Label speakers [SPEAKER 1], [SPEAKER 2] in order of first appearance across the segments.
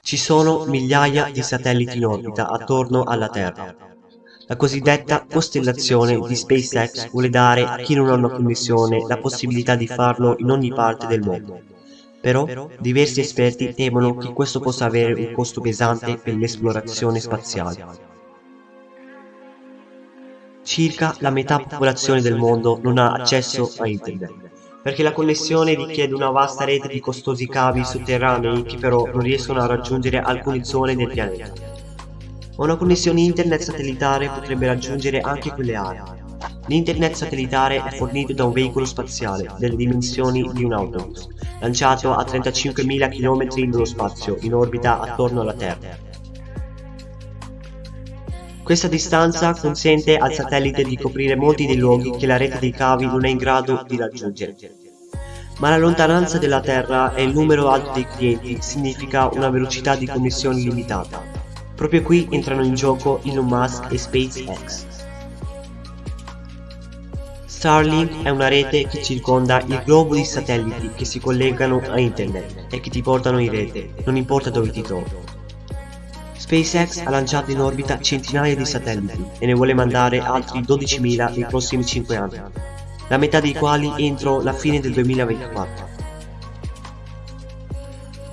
[SPEAKER 1] Ci sono migliaia di satelliti in orbita attorno alla Terra. La cosiddetta costellazione di SpaceX vuole dare a chi non ha una connessione la possibilità di farlo in ogni parte del mondo. Però diversi esperti temono che questo possa avere un costo pesante per l'esplorazione spaziale. Circa la metà popolazione del mondo non ha accesso a internet, perché la connessione richiede una vasta rete di costosi cavi sotterranei che però non riescono a raggiungere alcune zone del pianeta. Ma una connessione internet satellitare potrebbe raggiungere anche quelle aree. L'internet satellitare è fornito da un veicolo spaziale delle dimensioni di un autobus, lanciato a 35.000 km nello spazio in orbita attorno alla Terra. Questa distanza consente al satellite di coprire molti dei luoghi che la rete dei cavi non è in grado di raggiungere. Ma la lontananza della Terra e il numero alto dei clienti significa una velocità di connessione limitata. Proprio qui entrano in gioco Elon Musk e SpaceX. Starlink è una rete che circonda il globo di satelliti che si collegano a internet e che ti portano in rete, non importa dove ti trovi. SpaceX ha lanciato in orbita centinaia di satelliti e ne vuole mandare altri 12.000 nei prossimi 5 anni, la metà dei quali entro la fine del 2024.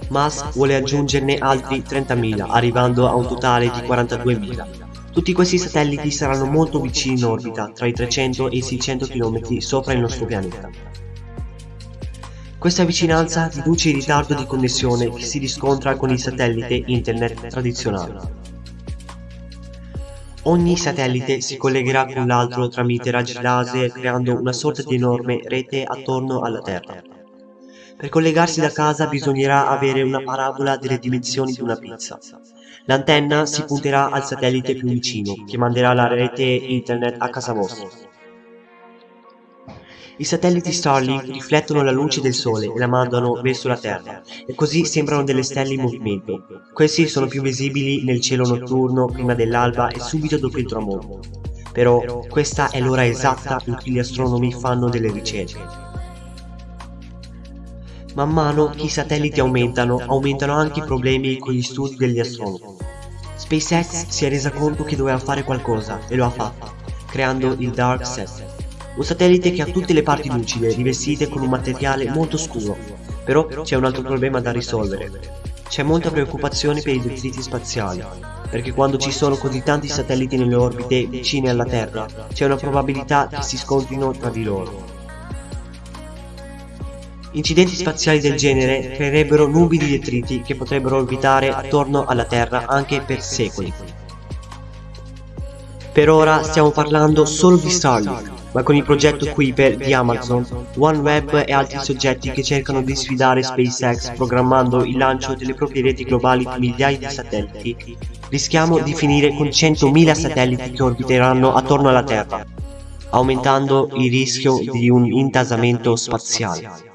[SPEAKER 1] Musk vuole aggiungerne altri 30.000, arrivando a un totale di 42.000. Tutti questi satelliti saranno molto vicini in orbita, tra i 300 e i 600 km sopra il nostro pianeta. Questa vicinanza riduce il ritardo di connessione che si riscontra con il satellite internet tradizionale. Ogni satellite si collegherà con l'altro tramite raggi laser creando una sorta di enorme rete attorno alla Terra. Per collegarsi da casa bisognerà avere una parabola delle dimensioni di una pizza. L'antenna si punterà al satellite più vicino, che manderà la rete internet a casa vostra. I satelliti Starlink riflettono la luce del Sole e la mandano verso la Terra, e così sembrano delle stelle in movimento. Questi sono più visibili nel cielo notturno prima dell'alba e subito dopo il tramonto. Però questa è l'ora esatta in cui gli astronomi fanno delle ricerche. Man mano che i satelliti aumentano, aumentano anche i problemi con gli studi degli astronomi. SpaceX si è resa conto che doveva fare qualcosa e lo ha fatto, creando il Dark Set. Un satellite che ha tutte le parti lucide, rivestite con un materiale molto scuro. Però c'è un altro problema da risolvere. C'è molta preoccupazione per i detriti spaziali, perché quando ci sono così tanti satelliti nelle orbite vicine alla Terra, c'è una probabilità che si scontrino tra di loro. Incidenti spaziali del genere creerebbero nubi di detriti che potrebbero orbitare attorno alla Terra anche per secoli. Per ora stiamo parlando solo di Starlink, ma con il progetto Kuiper di Amazon, OneWeb e altri soggetti che cercano di sfidare SpaceX programmando il lancio delle proprie reti globali di migliaia di satelliti, rischiamo di finire con 100.000 satelliti che orbiteranno attorno alla Terra, aumentando il rischio di un intasamento spaziale.